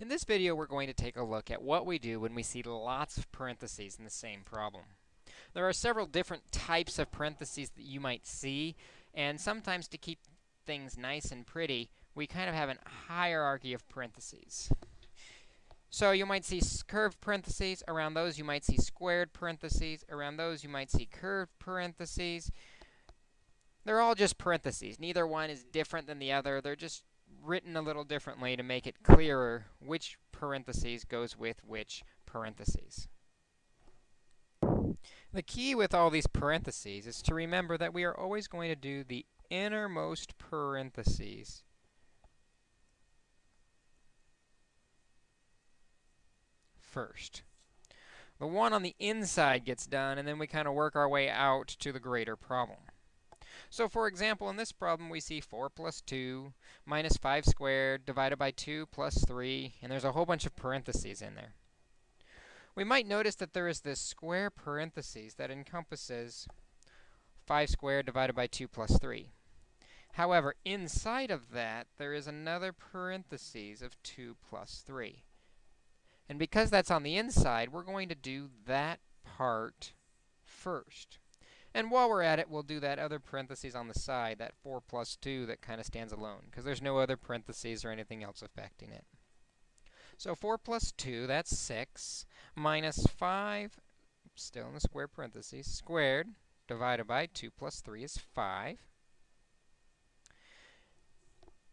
In this video, we're going to take a look at what we do when we see lots of parentheses in the same problem. There are several different types of parentheses that you might see, and sometimes to keep things nice and pretty, we kind of have a hierarchy of parentheses. So you might see curved parentheses. Around those, you might see squared parentheses. Around those, you might see curved parentheses. They're all just parentheses. Neither one is different than the other. They're just written a little differently to make it clearer which parentheses goes with which parentheses. The key with all these parentheses is to remember that we are always going to do the innermost parentheses first. The one on the inside gets done, and then we kind of work our way out to the greater problem. So for example, in this problem, we see 4 plus 2 minus 5 squared divided by 2 plus 3, and there's a whole bunch of parentheses in there. We might notice that there is this square parentheses that encompasses 5 squared divided by 2 plus 3. However, inside of that, there is another parentheses of 2 plus 3. And because that's on the inside, we're going to do that part first. And while we're at it, we'll do that other parentheses on the side, that 4 plus 2 that kind of stands alone, because there's no other parentheses or anything else affecting it. So 4 plus 2, that's 6, minus 5, still in the square parentheses, squared, divided by 2 plus 3 is 5.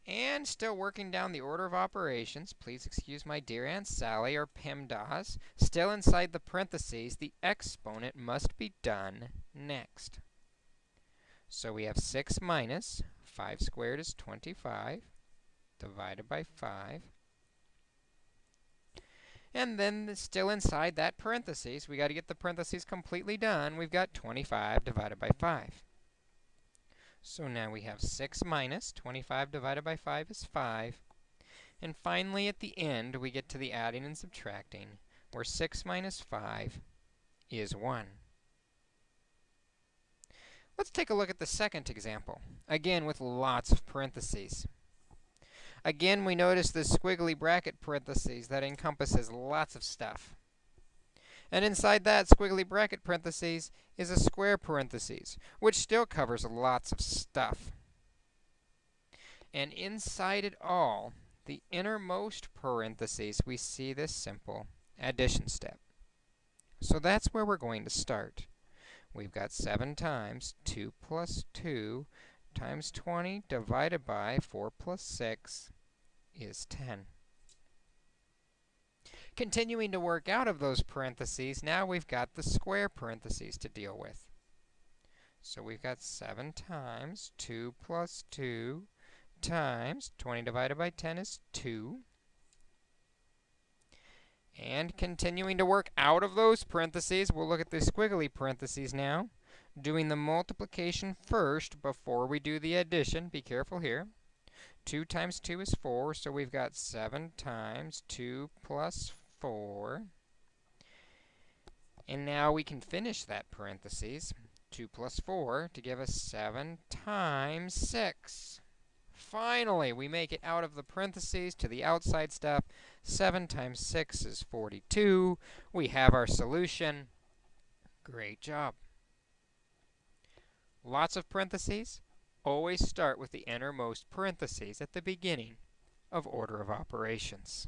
And still working down the order of operations, please excuse my dear Aunt Sally, or PEMDAS. Still inside the parentheses, the exponent must be done next. So we have 6 minus 5 squared is 25 divided by 5. And then still inside that parentheses, we got to get the parentheses completely done. We've got 25 divided by 5. So now we have 6 minus 25 divided by 5 is 5. And finally, at the end, we get to the adding and subtracting, where 6 minus 5 is 1. Let's take a look at the second example, again with lots of parentheses. Again, we notice the squiggly bracket parentheses that encompasses lots of stuff. And inside that squiggly bracket parentheses is a square parentheses, which still covers lots of stuff. And inside it all, the innermost parentheses, we see this simple addition step. So that's where we're going to start. We've got 7 times 2 plus 2 times 20 divided by 4 plus 6 is 10. Continuing to work out of those parentheses, now we've got the square parentheses to deal with. So we've got 7 times 2 plus 2 times 20 divided by 10 is 2. And continuing to work out of those parentheses, we'll look at the squiggly parentheses now, doing the multiplication first before we do the addition. Be careful here. 2 times 2 is 4, so we've got 7 times 2 plus 4. And now we can finish that parentheses, 2 plus 4, to give us 7 times 6. Finally, we make it out of the parentheses to the outside stuff. 7 times 6 is 42. We have our solution. Great job. Lots of parentheses. Always start with the innermost parentheses at the beginning of order of operations.